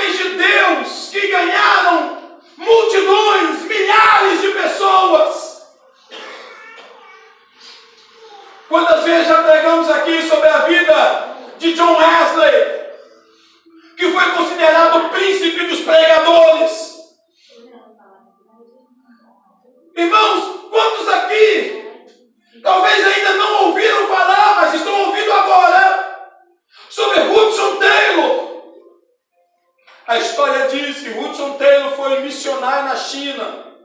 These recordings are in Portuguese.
homens de Deus que ganharam multidões, milhares de pessoas. Quantas vezes já pregamos aqui sobre a vida de John Wesley, que foi considerado o príncipe dos pregadores. Irmãos, quantos aqui talvez ainda não ouviram falar, mas estão ouvindo agora sobre Hudson Taylor? A história diz que Hudson Taylor foi missionário na China.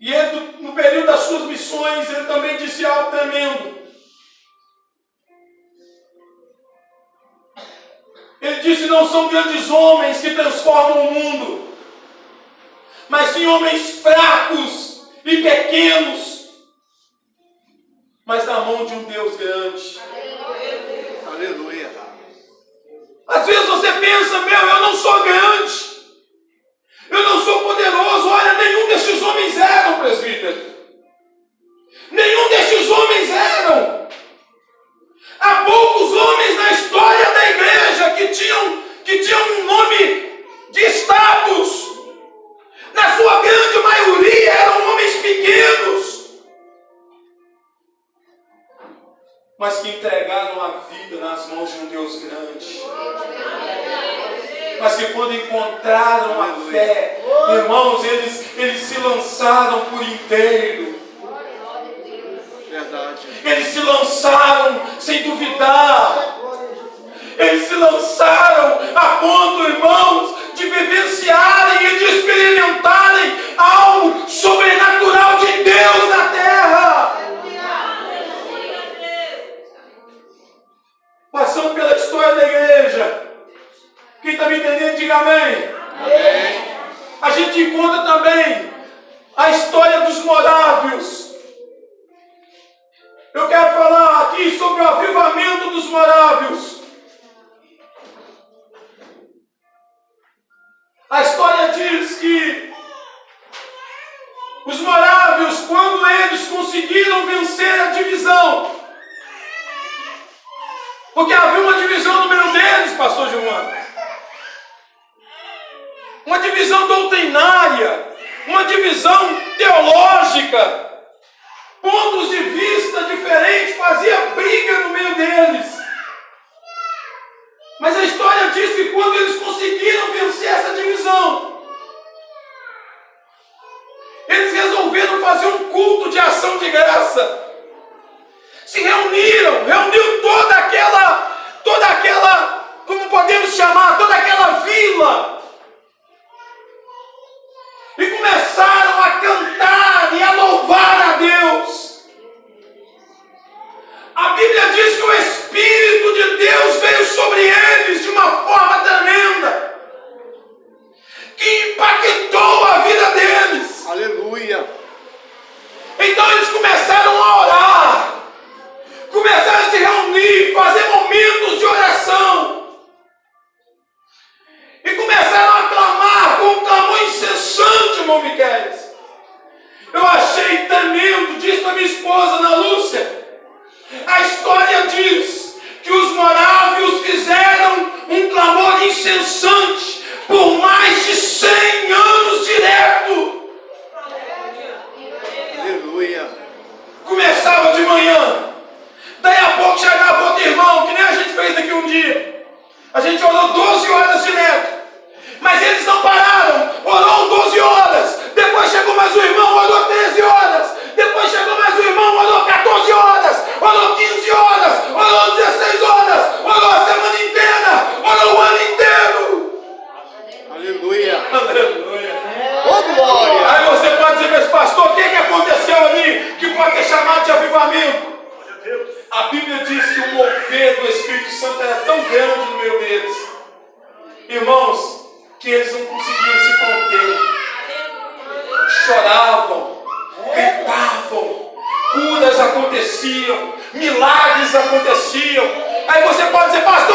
E ele, no período das suas missões, ele também disse algo tremendo. Ele disse: não são grandes homens que transformam o mundo, mas sim homens fracos e pequenos, mas na mão de um Deus grande. Às vezes você pensa, meu, eu não sou grande, eu não sou poderoso. Olha, nenhum destes homens eram, presbítero. Eles se lançaram sem duvidar. Eles se lançaram a ponto, irmãos, de vivenciarem e de experimentarem algo sobrenatural de Deus na terra. Passando pela história da igreja. Quem está me entendendo, diga amém. A gente encontra também a história dos morávios. Eu quero falar aqui sobre o avivamento dos morávios. A história diz que os morávios, quando eles conseguiram vencer a divisão, porque havia uma divisão no meio deles, pastor Gilmar. Uma divisão doutrinária, uma divisão teológica, pontos de vista diferentes, fazia briga no meio deles. Mas a história diz que quando eles conseguiram vencer essa divisão, eles resolveram fazer um culto de ação de graça. Se reuniram, reuniu toda aquela, toda aquela, como podemos chamar, toda aquela vila. E começaram a cantar e a louvar Bíblia diz que o Espírito de Deus veio sobre eles de uma forma poder do Espírito Santo era tão grande no meio deles, irmãos, que eles não conseguiam se conter. Choravam, gritavam, curas aconteciam, milagres aconteciam. Aí você pode dizer, pastor.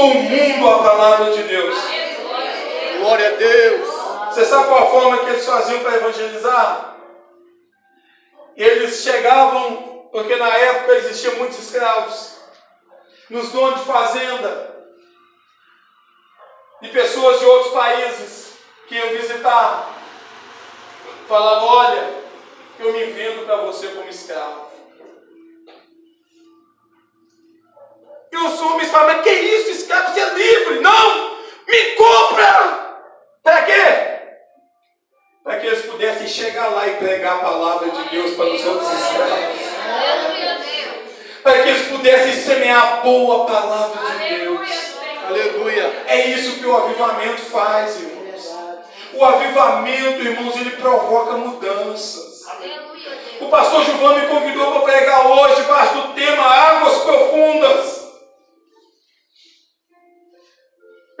Todo o mundo a palavra de Deus. Glória a Deus. Você sabe qual a forma que eles faziam para evangelizar? Eles chegavam, porque na época existiam muitos escravos, nos donos de fazenda, e pessoas de outros países que iam visitar, falavam: Olha, eu me vendo para você como escravo. Homens falavam: Mas que isso, escravo? Você é livre? Não! Me compra! Para quê? Para que eles pudessem chegar lá e pregar a palavra de Deus para os outros escravos. Para que eles pudessem semear a boa palavra de Deus. Aleluia. É isso que o avivamento faz, irmãos. O avivamento, irmãos, ele provoca mudanças. O pastor Gilvão me convidou para pregar hoje, debaixo do tema Águas Profundas.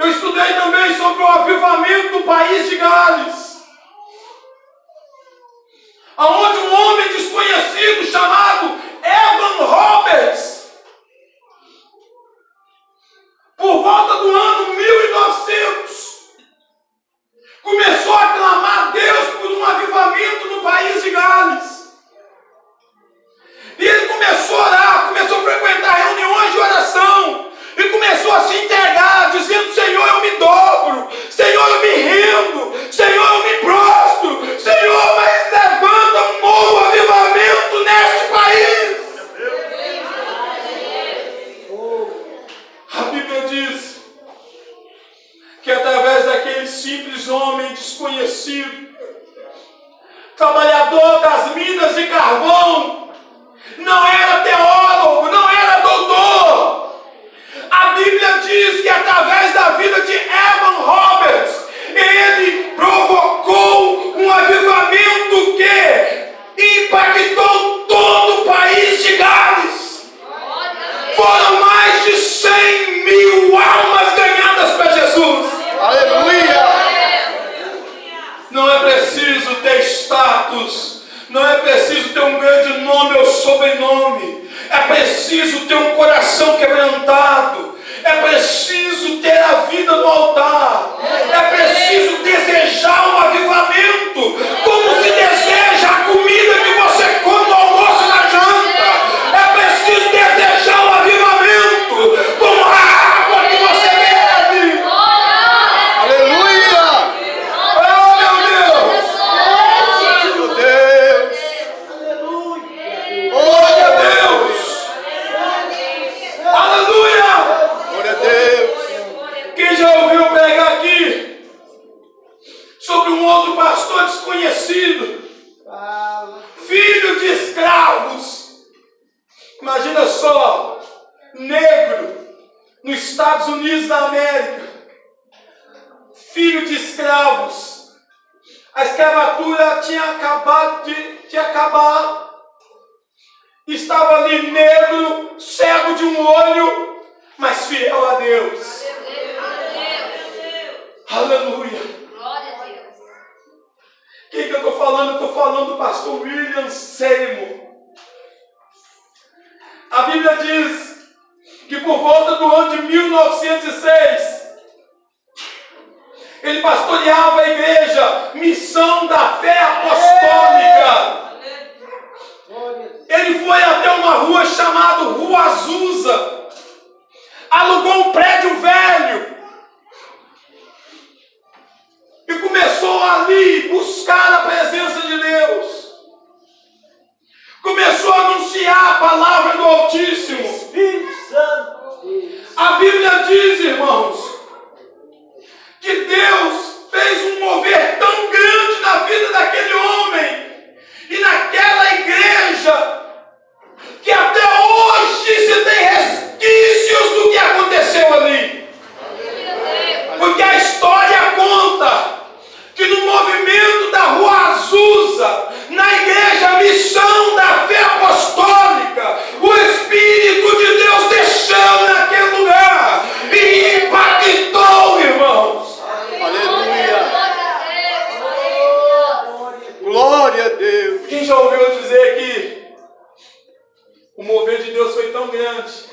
Eu estudei também sobre o avivamento do país de Gales. Onde um homem desconhecido chamado avivamento, negro, nos Estados Unidos da América, filho de escravos. A escravatura tinha acabado de, de acabar. Estava ali negro, cego de um olho, mas fiel a Deus. Aleluia. Quem que eu estou falando? Estou falando do pastor William Seymour. A Bíblia diz que por volta do ano de 1906, ele pastoreava a igreja Missão da Fé Apostólica. Ele foi até uma rua chamada Rua Azusa, alugou um prédio velho e começou ali buscar a presença de Deus. Começou a anunciar a palavra do Altíssimo. Espírito Santo. Deus. A Bíblia diz, irmãos, que Deus Glória a Deus. Quem já ouviu dizer que o mover de Deus foi tão grande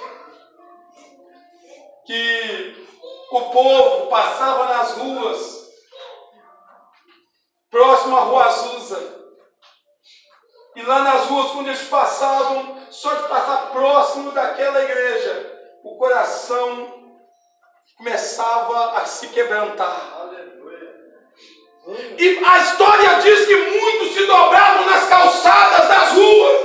que o povo passava nas ruas, próximo à Rua Azusa. E lá nas ruas, quando eles passavam, só de passar próximo daquela igreja, o coração começava a se quebrantar. E a história diz que muitos se dobravam nas calçadas das ruas.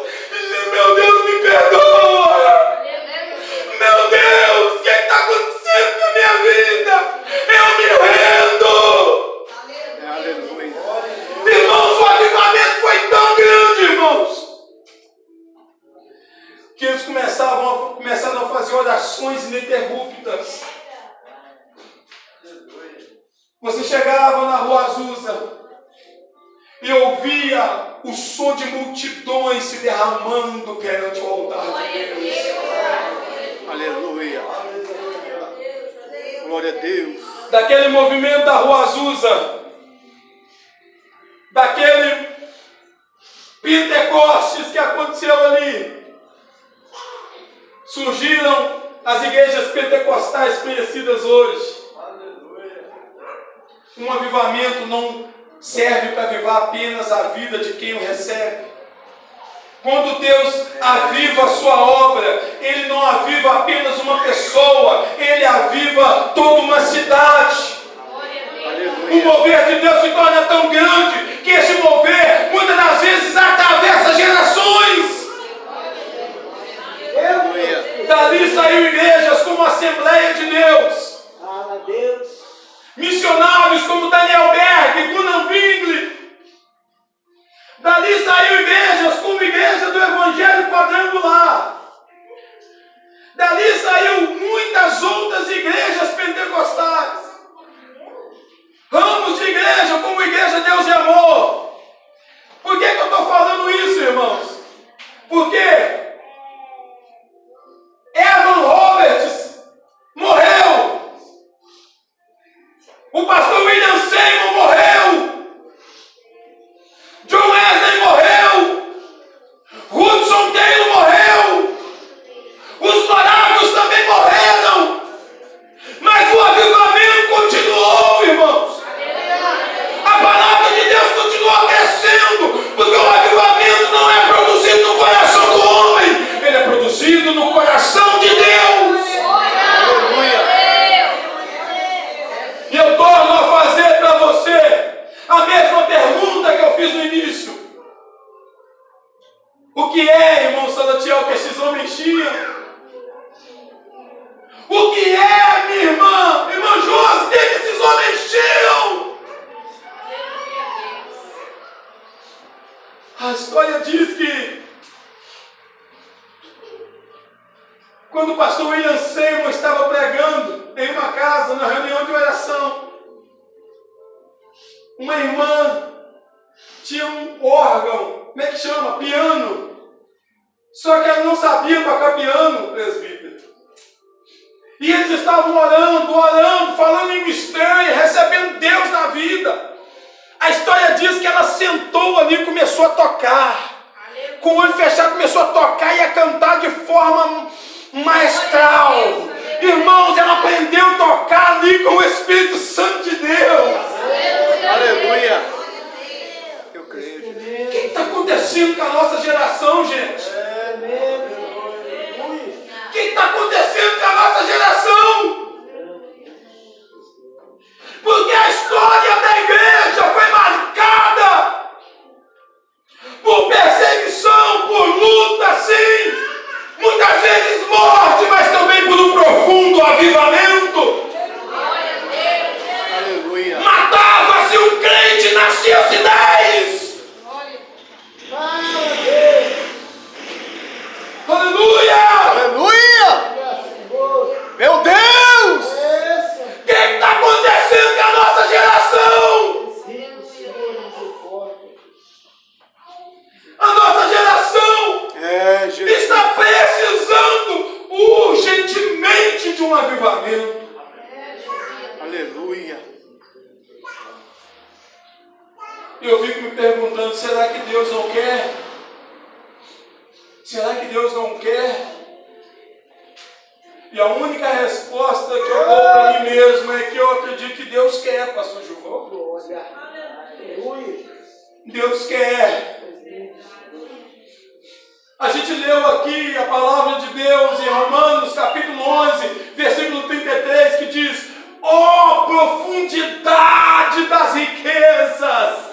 Glória a Deus. Daquele movimento da rua Azusa, daquele Pentecostes que aconteceu ali, surgiram as igrejas pentecostais conhecidas hoje. Um avivamento não serve para avivar apenas a vida de quem o recebe. Quando Deus aviva a sua obra, Ele não aviva apenas uma pessoa, Ele aviva toda uma cidade. O Aleluia. mover de Deus se torna tão grande que esse mover muitas das vezes atravessa gerações. Dali saiu igrejas como a Assembleia de Deus. Missionários como Daniel Berg, Gunnar Wingli. Dali saiu igrejas como Igreja do Evangelho Quadrangular. Dali saiu muitas outras igrejas pentecostais. Igreja como Igreja Deus e Amor. Por que, que eu estou falando isso, irmãos? Porque quando o pastor William Seymour estava pregando em uma casa, na reunião de oração, uma irmã tinha um órgão, como é que chama? Piano. Só que ela não sabia tocar piano, presbítero. E eles estavam orando, orando, falando em mistério, recebendo Deus na vida. A história diz que ela sentou ali e começou a tocar. Com o olho fechado, começou a tocar e a cantar de forma maestral. Irmãos, ela aprendeu a tocar ali com o Espírito Santo de Deus. Aleluia. Eu creio. O que está acontecendo com a nossa geração, gente? É. O que está acontecendo com a nossa geração? Porque a história da igreja foi marcada por perseguição, por luta, sim. Muitas vezes morte, mas também por um profundo avivamento. Aleluia. Matava-se um crente, nascia-se dez. Fala a Deus. Aleluia! Aleluia. Que Deus não quer? Será que Deus não quer? E a única resposta que eu dou para mim mesmo é que eu acredito que Deus quer, pastor João. Deus quer. A gente leu aqui a palavra de Deus em Romanos capítulo 11, versículo 33, que diz: Ó oh, profundidade das riquezas!